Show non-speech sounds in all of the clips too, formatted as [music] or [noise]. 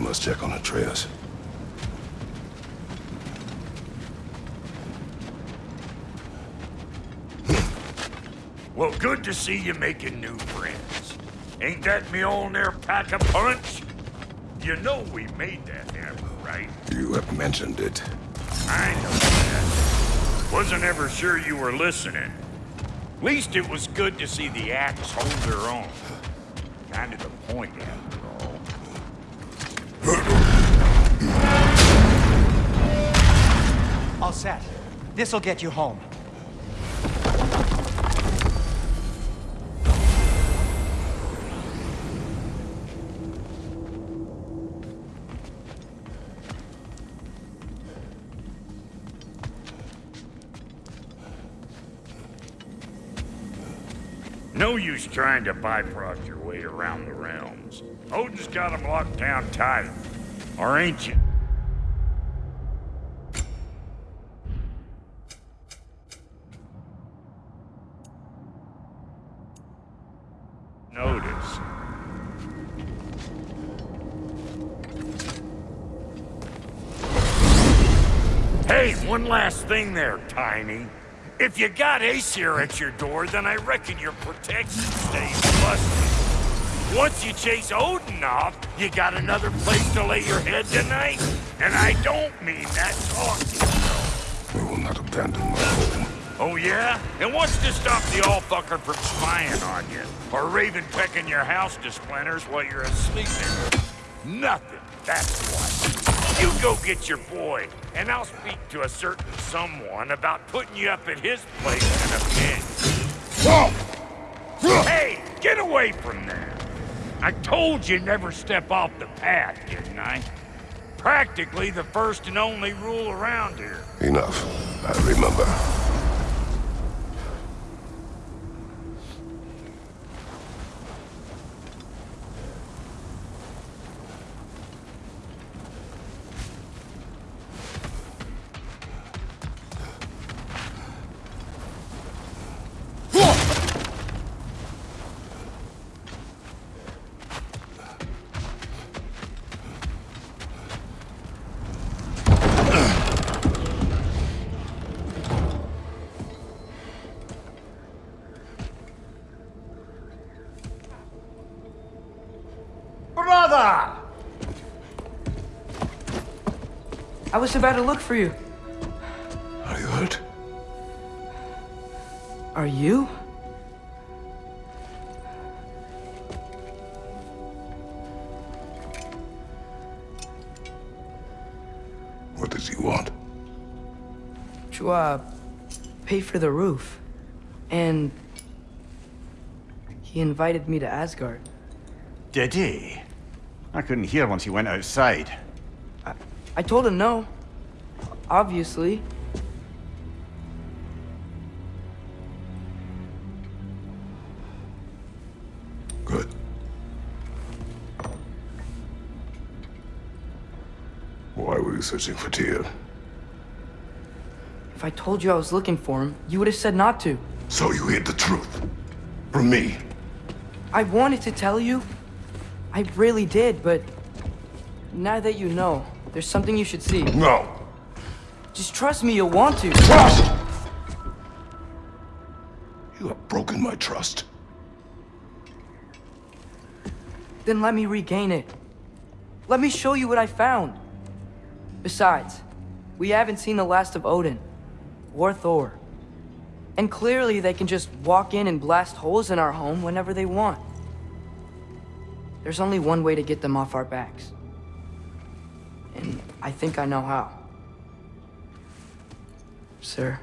We must check on Atreus. Well, good to see you making new friends. Ain't that Mjolnir pack a punch? You know we made that hammer, right? You have mentioned it. I know that. Wasn't ever sure you were listening. Least it was good to see the axe hold their own. Kind of the point, after all. Set. This'll get you home. No use trying to Bifrost your way around the realms. Odin's got them locked down tight. Or ain't you? Notice. Hey, one last thing there, Tiny. If you got Aesir at your door, then I reckon your protection stays busted. Once you chase Odin off, you got another place to lay your head tonight? And I don't mean that talking. We will not abandon my home. Oh, yeah? And what's to stop the all-fucker from spying on you? Or Raven pecking your house to splinters while you're asleep in Nothing, that's what. You go get your boy, and I'll speak to a certain someone about putting you up at his place in a pinch. Hey, get away from there! I told you never step off the path, didn't I? Practically the first and only rule around here. Enough. I remember. Was about to look for you. Are you hurt? Are you? What does he want? To, uh, pay for the roof. And... He invited me to Asgard. Did he? I couldn't hear once he went outside. I, told him no. Obviously. Good. Why were you searching for Tyr? If I told you I was looking for him, you would have said not to. So you hid the truth. From me. I wanted to tell you. I really did, but... Now that you know, there's something you should see. No. Just trust me, you'll want to. Trust! You have broken my trust. Then let me regain it. Let me show you what I found. Besides, we haven't seen the last of Odin. Or Thor. And clearly they can just walk in and blast holes in our home whenever they want. There's only one way to get them off our backs. And I think I know how. Sir.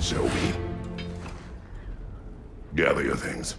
Zoe. Gather your things.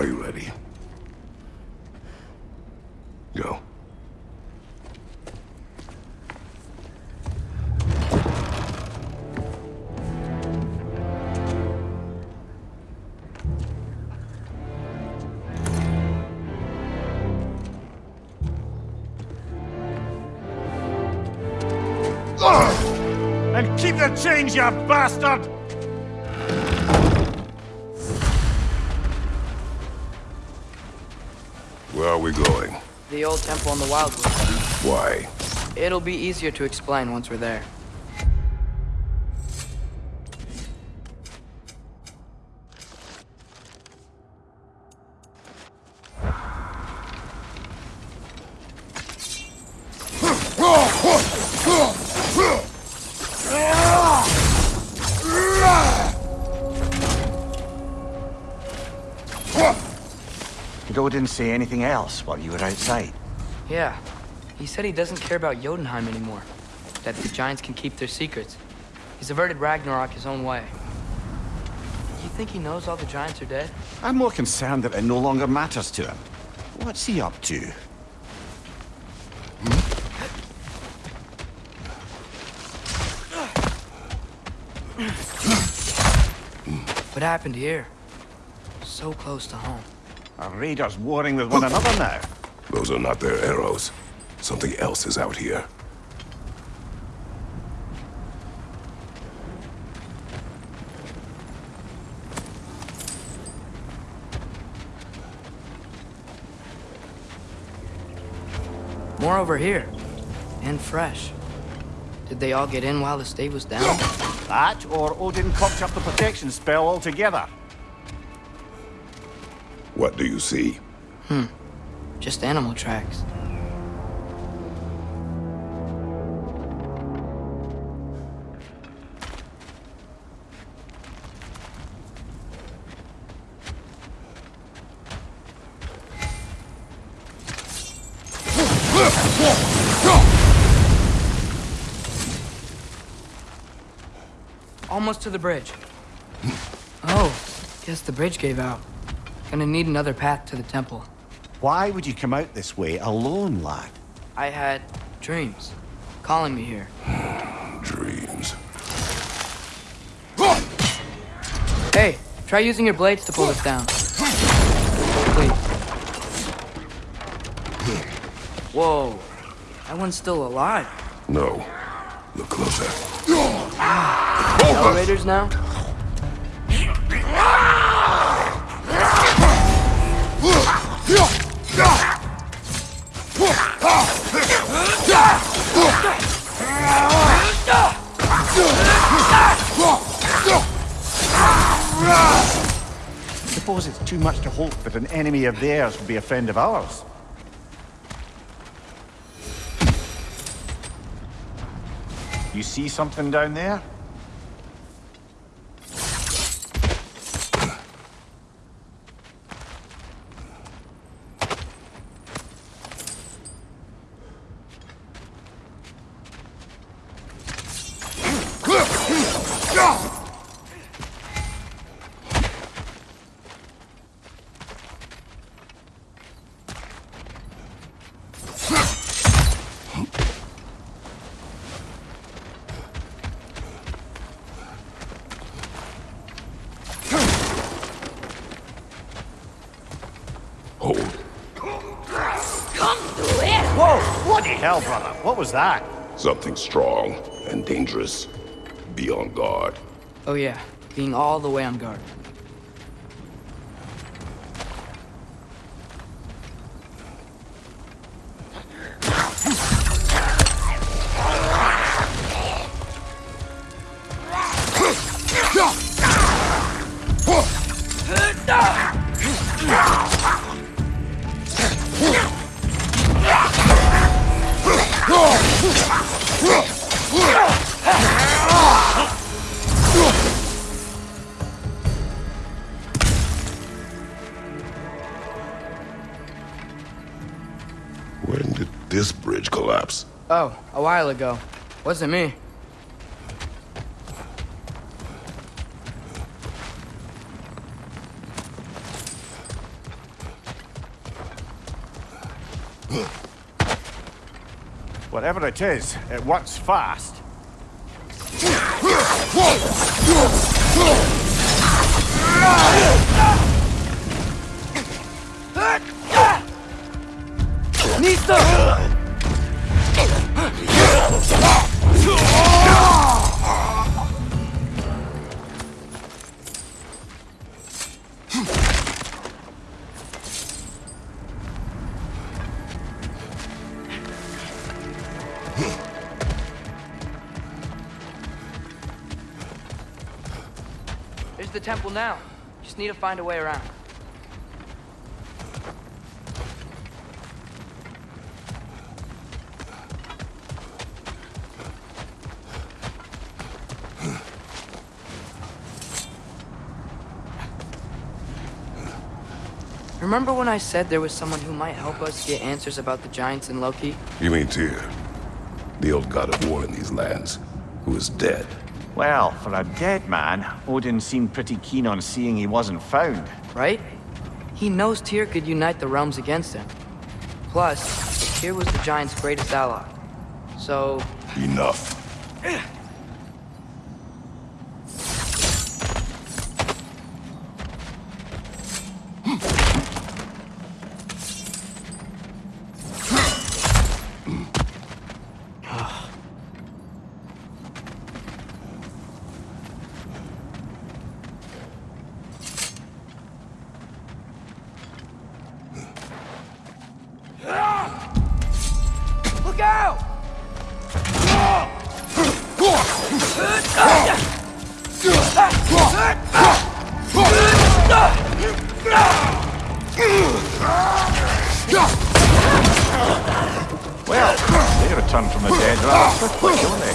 Are you ready? Go. And keep the change, you bastard! The old temple in the Wildwood. Why? It'll be easier to explain once we're there. Did Odin say anything else while you were outside? Yeah. He said he doesn't care about Jotunheim anymore. That the giants can keep their secrets. He's averted Ragnarok his own way. You think he knows all the giants are dead? I'm more concerned that it no longer matters to him. What's he up to? What happened here? So close to home. Are raiders warring with one another now? Those are not their arrows. Something else is out here. More over here. And fresh. Did they all get in while the state was down? That, or Odin cocked up the protection spell altogether. What do you see? Hmm. Just animal tracks. Almost to the bridge. [laughs] Oh, guess the bridge gave out. Gonna need another path to the temple. Why would you come out this way alone, lad? I had dreams calling me here. [sighs] Dreams. [gasps] Hey, try using your blades to pull this down. [sighs] Please. Whoa, that one's still alive. No. Look closer. [sighs] Elevators now? Suppose it's too much to hope that an enemy of theirs would be a friend of ours. You see something down there? Hold. Whoa! Bloody hell, brother! What was that? Something strong and dangerous. Be on guard. Oh yeah, being all the way on guard. When did this bridge collapse? Oh, a while ago. Wasn't me. Whatever it is, it works fast. [laughs] There's the temple now. Just need to find a way around. Remember when I said there was someone who might help us get answers about the giants and Loki? You mean Tyr, the old god of war in these lands, who is dead. Well, for a dead man, Odin seemed pretty keen on seeing he wasn't found. right? He knows Tyr could unite the realms against him. Plus, Tyr was the Giants' greatest ally. So, Enough. From the dead rather quickly, don't they?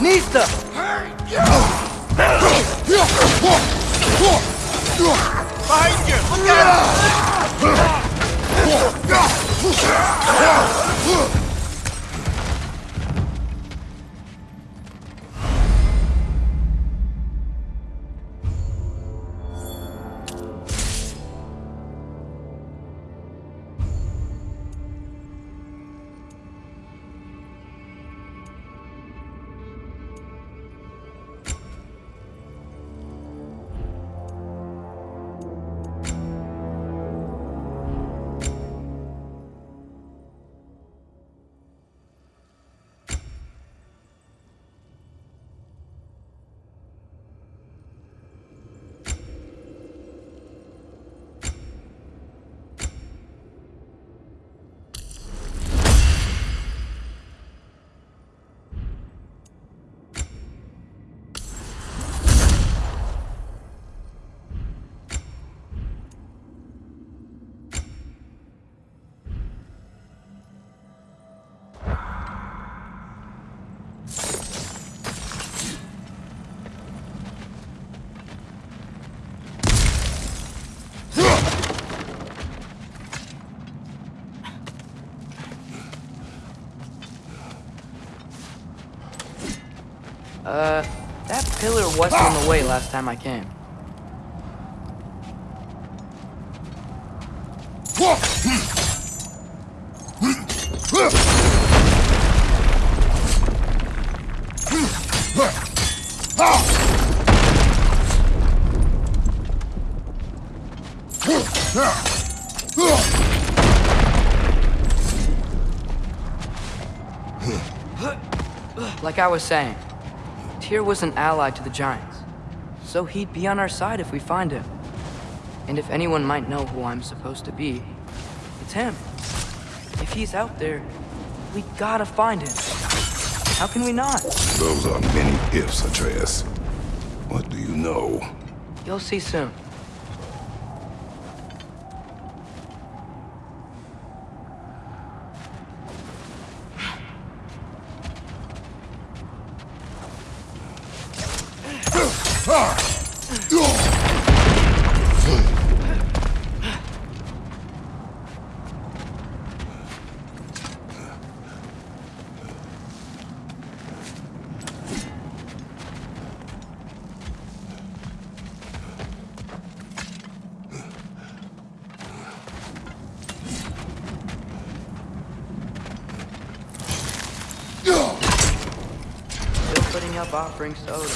Nista! Behind you! Look out! Uh, that pillar wasn't in the way last time I came. Like I was saying, Tyr was an ally to the Giants. So he'd be on our side if we find him. And if anyone might know who I'm supposed to be, it's him. If he's out there, we gotta find him. How can we not? Those are many ifs, Atreus. What do you know? You'll see soon. Up offerings to Odin.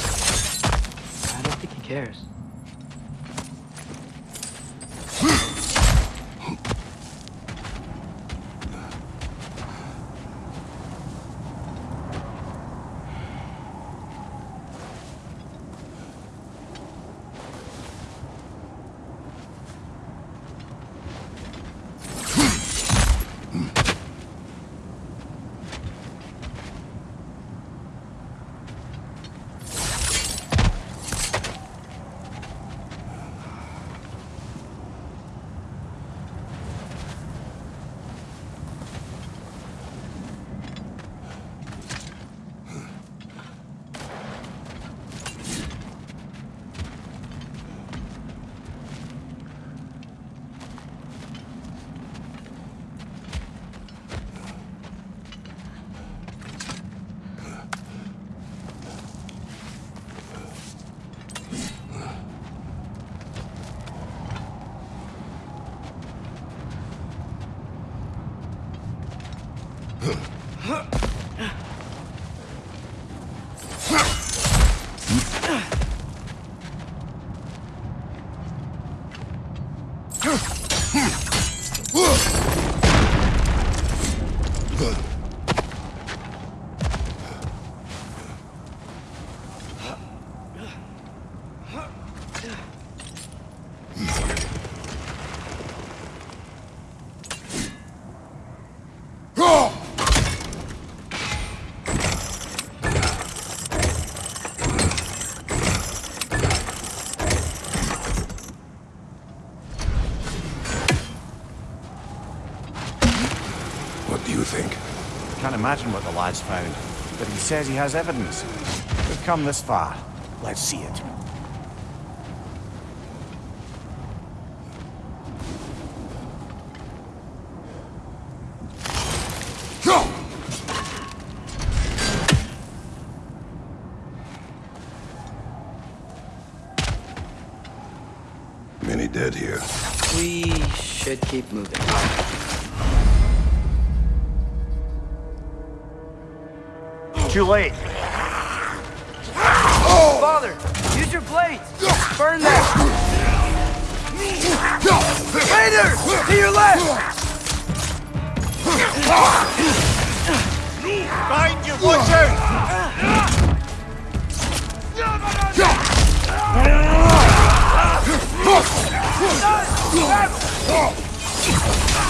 I don't think he cares. What do you think? Can't imagine what the lad's found, but he says he has evidence. We've come this far. Let's see it. Many dead here. We should keep moving. Too late. Oh. Father, use your blades! Burn them! Raiders! To your left! Find your out!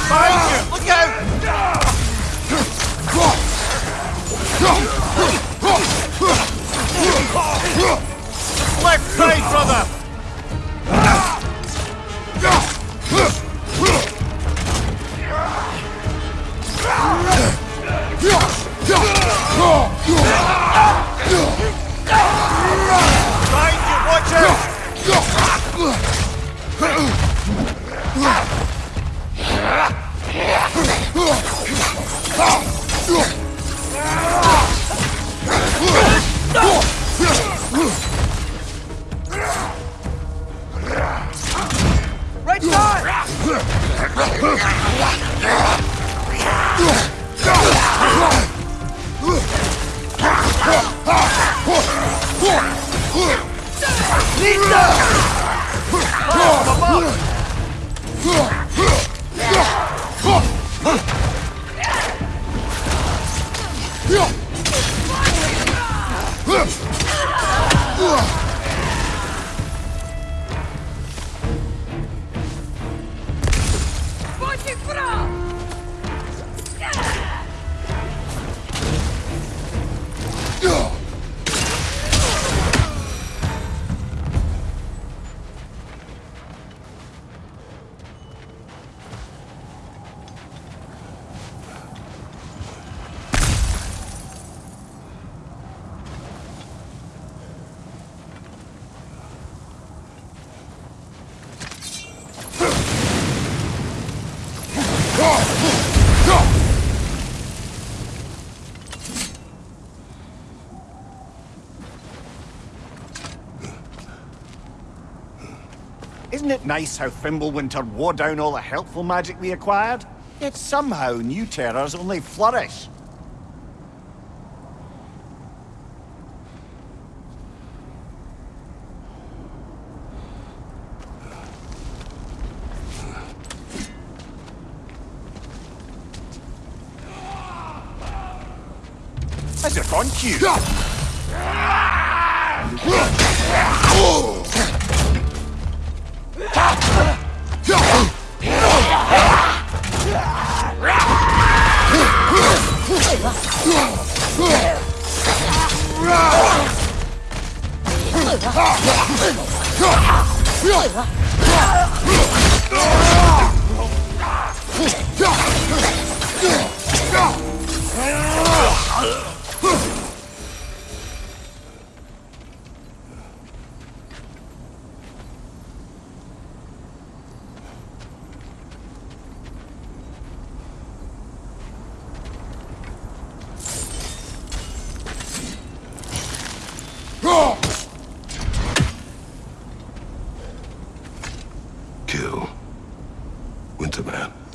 Behind you! Look out! Left side, brother! Isn't it nice how Fimbulwinter wore down all the helpful magic we acquired? Yet somehow new terrors only flourish. As if on cue. わ。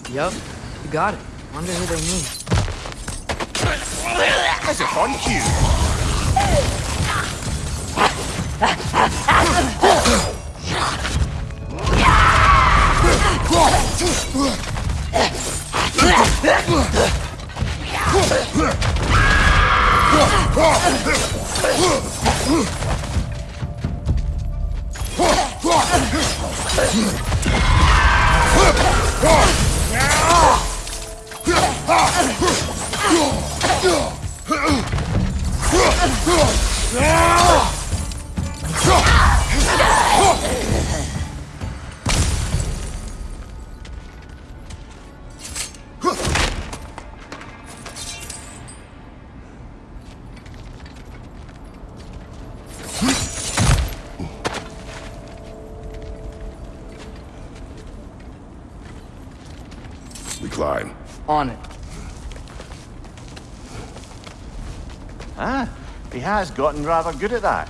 Winterman. Yup, you got it. Wonder who they mean. As if on cue. [laughs] We On it. Ah, he has gotten rather good at that.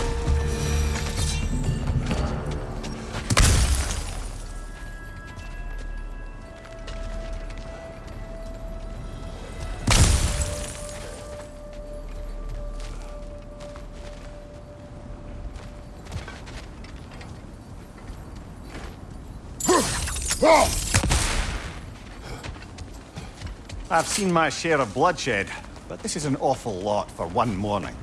I've seen my share of bloodshed, but this is an awful lot for one morning.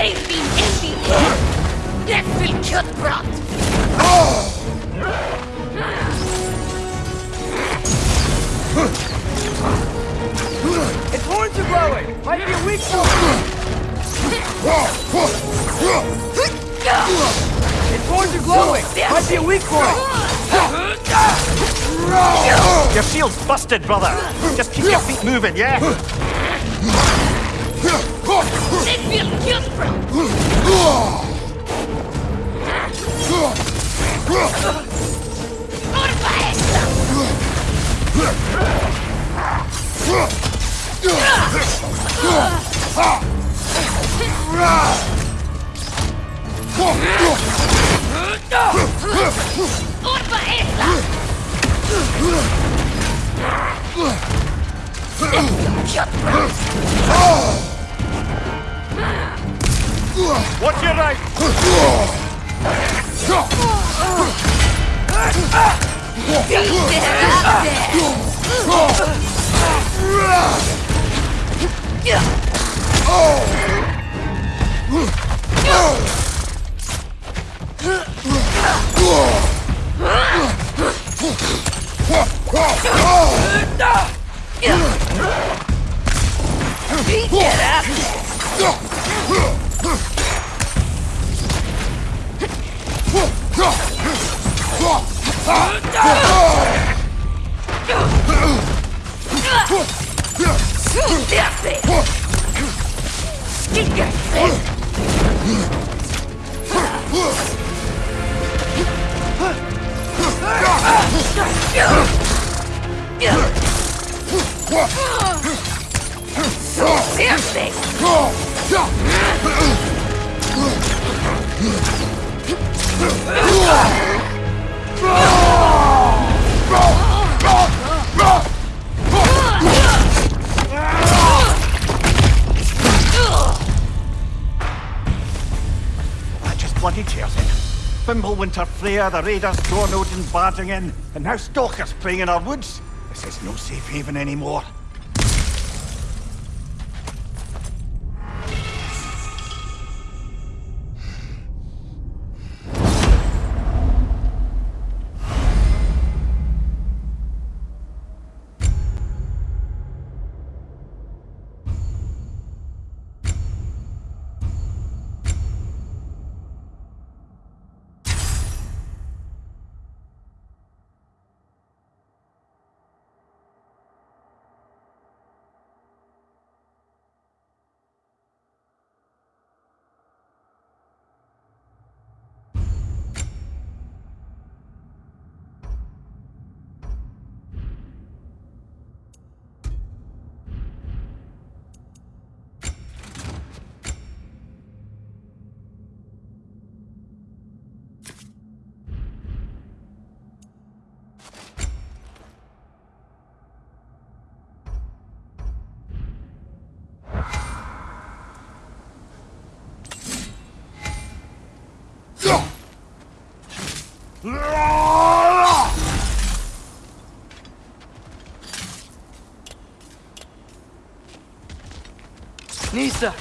Leif ihn in die Äpfelköttbrott! Its horns are glowing! Might be a weak point! Its horns are glowing! Might be a weak point! Your shield's busted, brother! Just keep your feet moving, yeah? Urba esta! Watch your right! That just bloody tears it. Fimbulwinter Freya, the raiders, Dornodin barging in, and now stalkers preying in our woods. This is no safe haven anymore. Ниса!